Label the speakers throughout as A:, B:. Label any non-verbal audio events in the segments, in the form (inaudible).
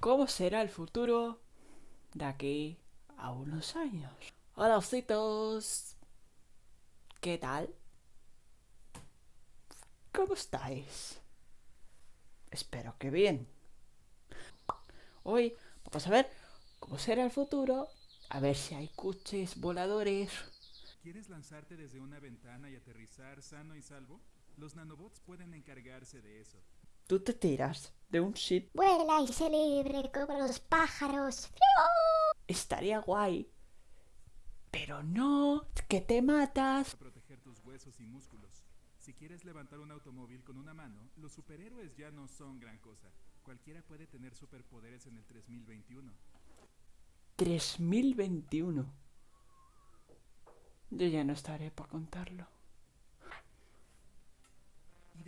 A: cómo será el futuro de aquí a unos años. Hola, ositos. ¿Qué tal? ¿Cómo estáis? Espero que bien. Hoy vamos a ver cómo será el futuro, a ver si hay coches voladores.
B: ¿Quieres lanzarte desde una ventana y aterrizar sano y salvo? Los nanobots pueden encargarse de eso.
A: Tú te tiras de un sitio.
C: Vuela y se libre como los pájaros.
A: Estaría guay. Pero no, que te matas.
B: Proteger tus huesos y músculos. Si quieres levantar un automóvil con una mano, los superhéroes ya no son gran cosa. Cualquiera puede tener superpoderes en el 3021.
A: 3021. Yo ya no estaré para contarlo.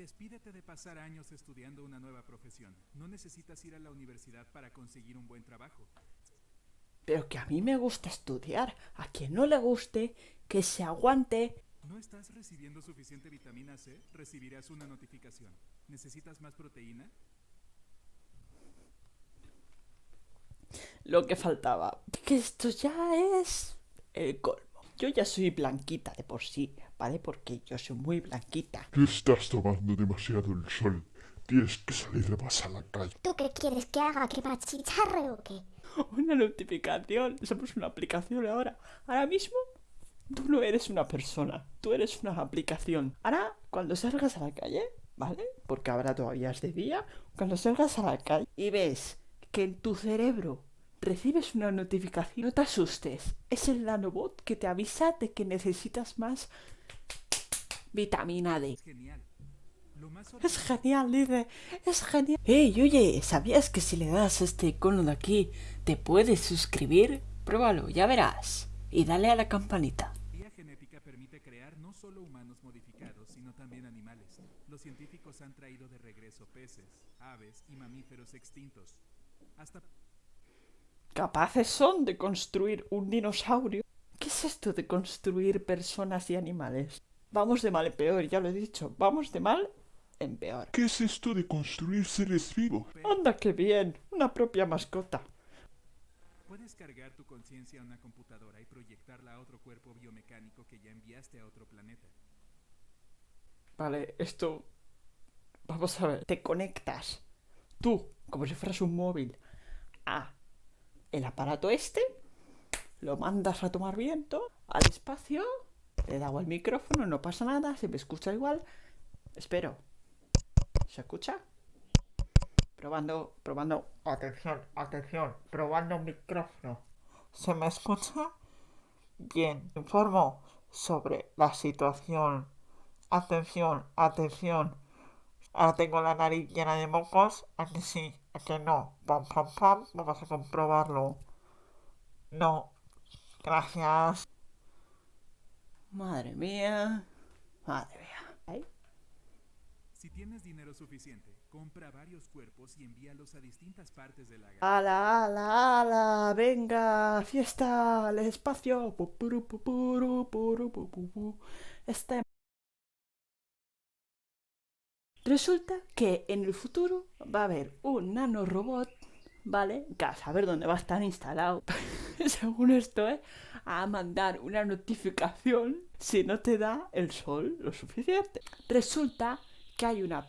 B: Despídete de pasar años estudiando una nueva profesión. No necesitas ir a la universidad para conseguir un buen trabajo.
A: Pero que a mí me gusta estudiar. A quien no le guste, que se aguante.
B: ¿No estás recibiendo suficiente vitamina C? Recibirás una notificación. ¿Necesitas más proteína?
A: Lo que faltaba. Que esto ya es el colmo. Yo ya soy blanquita de por sí, ¿vale? Porque yo soy muy blanquita.
D: Tú estás tomando demasiado el sol. Tienes que salir más a la calle.
C: ¿Tú qué quieres que haga? ¿Que me achicharre o qué?
A: Una notificación. Somos una aplicación ahora. Ahora mismo, tú no eres una persona. Tú eres una aplicación. Ahora, cuando salgas a la calle, ¿vale? Porque ahora todavía es de día. Cuando salgas a la calle y ves que en tu cerebro recibes una notificación, no te asustes. Es el nanobot que te avisa de que necesitas más vitamina D.
B: Es genial. Lo más
A: Es genial, dice. Es genial. Ey, oye, ¿sabías que si le das a este icono de aquí te puedes suscribir? Pruébalo, ya verás. Y dale a la campanita.
B: La genética permite crear no solo humanos modificados, sino también animales. Los científicos han traído de regreso peces, aves y mamíferos extintos. Hasta
A: Capaces son de construir un dinosaurio. ¿Qué es esto de construir personas y animales? Vamos de mal en peor, ya lo he dicho. Vamos de mal en peor.
D: ¿Qué es esto de construir seres vivos?
A: Anda, qué bien. Una propia mascota.
B: puedes cargar tu conciencia a una computadora y proyectarla a otro cuerpo biomecánico que ya enviaste a otro planeta.
A: Vale, esto... Vamos a ver. Te conectas. Tú, como si fueras un móvil, a el aparato este, lo mandas a tomar viento al espacio, le da al micrófono, no pasa nada, se me escucha igual. Espero. ¿Se escucha? Probando, probando. Atención, atención, probando micrófono. ¿Se me escucha? Bien, informo sobre la situación. Atención, atención. Ahora tengo la nariz llena de mocos. ¿A que sí? ¿A que no? Pam, pam, pam. Vamos a comprobarlo. No. Gracias. Madre mía. Madre mía. ¿Ay?
B: Si tienes dinero suficiente, compra varios cuerpos y envíalos a distintas partes de la galaxia.
A: ¡Ala, ala, ala! ¡Venga! ¡Fiesta! ¡Al espacio! Este... Resulta que en el futuro va a haber un nanorobot, ¿vale? Que a saber dónde va a estar instalado, (laughs) según esto, ¿eh? A mandar una notificación si no te da el sol lo suficiente. Resulta que hay una,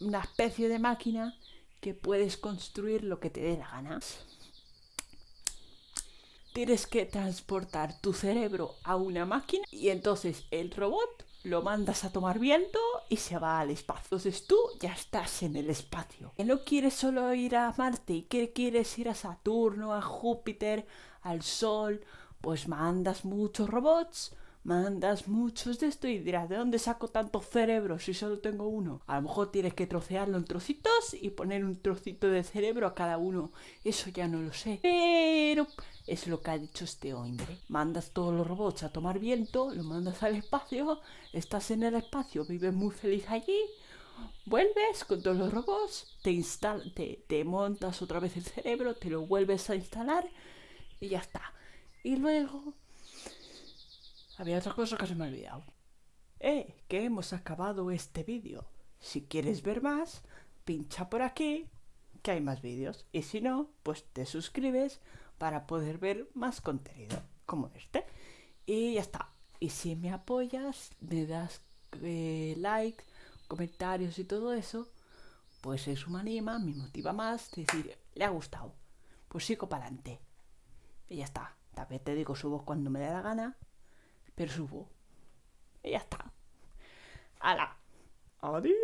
A: una especie de máquina que puedes construir lo que te dé la gana. Tienes que transportar tu cerebro a una máquina y entonces el robot lo mandas a tomar viento y se va al espacio. Entonces tú ya estás en el espacio. Que no quieres solo ir a Marte y que quieres ir a Saturno, a Júpiter, al Sol, pues mandas muchos robots, mandas muchos de esto y dirás, ¿de dónde saco tanto cerebro si solo tengo uno? A lo mejor tienes que trocearlo en trocitos y poner un trocito de cerebro a cada uno. Eso ya no lo sé. Pero es lo que ha dicho este hombre. Mandas todos los robots a tomar viento, los mandas al espacio, estás en el espacio, vives muy feliz allí, vuelves con todos los robots, te, te, te montas otra vez el cerebro, te lo vuelves a instalar y ya está. Y luego... Había otra cosa que se me ha olvidado. Eh, que hemos acabado este vídeo. Si quieres ver más, pincha por aquí, que hay más vídeos. Y si no, pues te suscribes para poder ver más contenido como este. Y ya está. Y si me apoyas, me das eh, like, comentarios y todo eso, pues eso me anima, me motiva más, decir, le ha gustado. Pues sigo para adelante. Y ya está. También te digo, subo cuando me dé la gana, pero subo. (laughs) Y ya está. ¡Hala! ¡Adiós!